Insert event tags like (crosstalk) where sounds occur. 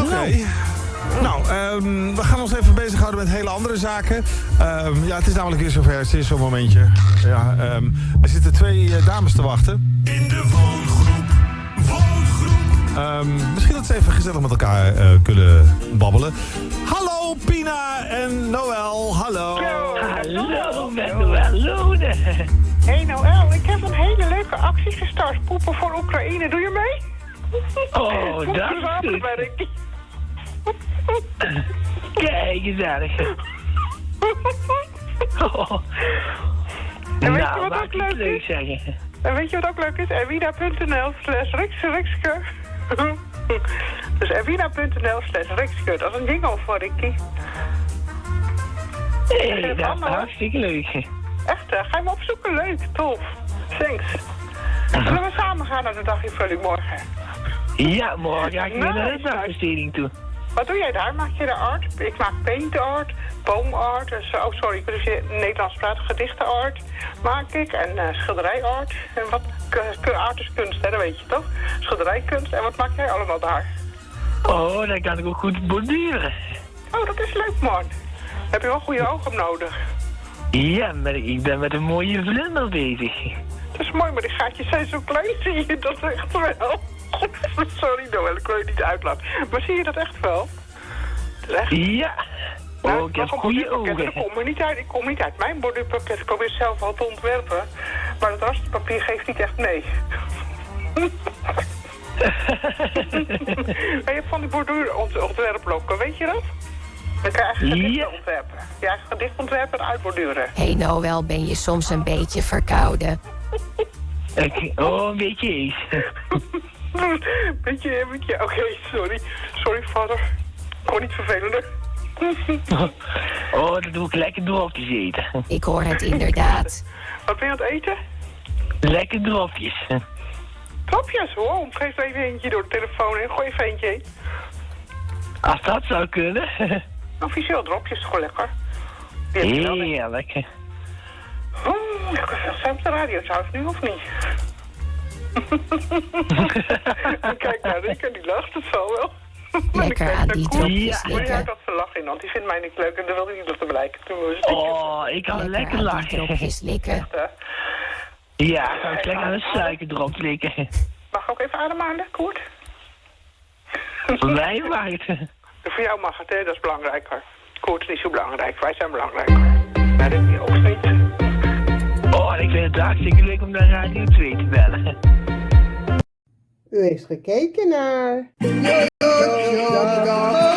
Oké. Nou, ehm, we gaan ons even bezighouden met hele andere zaken. Ehm, ja, het is namelijk weer zover. Het is zo'n momentje. Ja, ehm, er zitten twee eh, dames te wachten. In de woongroep. Woongroep. Ehm, misschien dat ze even gezellig met elkaar eh, kunnen babbelen. Hallo Pina en Noël, hallo. Hallo, met Noël. Hey Noël, ik heb een hele leuke actie gestart. Poepen voor Oekraïne, doe je mee? Oh, dat is Ricky. Kijk, gezellig. Oh. En weet je Nou, wat maak ook leuk is? zeggen. En weet je wat ook leuk is? Erwina.nl slash Rikske. Dus erwina.nl slash Rikske. Dat is een jingle voor Ricky. Het dat is hartstikke leuk. Echt, ga je me opzoeken? Leuk, tof. Thanks. Zullen we samen gaan naar de daginvulling morgen? Ja, morgen ga ik weer naar de dagbesteding toe. Wat doe jij daar? Maak je de art? Ik maak paint art, boomart, dus, oh sorry, ik Nederlands praten, gedichtenart maak ik en eh schilderijart. En wat, art is kunst, hè, dat weet je toch? Schilderijkunst. En wat maak jij allemaal daar? Oh, dan kan ik ook goed borduren. Oh, dat is leuk man. Heb je wel goede ogen nodig. Ja, maar ik ben met een mooie vlinder bezig. Dat is mooi, maar die gaatjes zijn zo klein, zie je dat echt wel? Sorry Noël, ik wil je niet uitlaten. Maar zie je dat echt wel? Het is echt... Ja. Nou, Oh, ik heb goede ogen. komen niet uit. Ik kom niet uit mijn borduurpakket. Ik probeer zelf al te ontwerpen. Maar het rastpapier geeft niet echt mee. (laughs) maar je hebt van die borduurontwerpblokken, weet je dat? Dan kan je eigen gedichten Ja. ontwerpen. Je eigen gedicht ontwerpen en uitborduren. Hé hey Noël, ben je soms een beetje verkouden? Ik- oh, een beetje eens. (laughs) beetje, beetje, oké, sorry. Sorry, vader. Kon niet vervelender. (laughs) Oh, dat doe ik lekker dropjes eten. Ik hoor het inderdaad. (laughs) Wat ben je aan het eten? Lekker dropjes. Topjes, hoor. Geef er even eentje door de telefoon en gooi even eentje heen. Als dat zou kunnen. Officieel dropjes, gewoon lekker. Ik. Heerlijk. Oh, lekker veel zijn op de radio trouwens nu, of niet? Kijk naar Rick en die lacht, het zal wel. Lekker aan die dropjes Ja. Maar houdt dat ze lachen in, want die vindt mij niet leuk en dat wil hij niet blijken. Toen was het Oh, ik kan lekker lachen. dropjes likken. hè. Ja, ik kan lekker aan een suikerdrop likken. Mag ik ook even ademhalen, Koert? Voor mij mag het. Voor jou mag het, hè? Dat is belangrijker. Koert is niet zo belangrijk, wij zijn belangrijker. Nee, dat is ook niet. Oh, en ik vind het hartstikke leuk om naar Radio 2 te bellen. U heeft gekeken naar... Oh.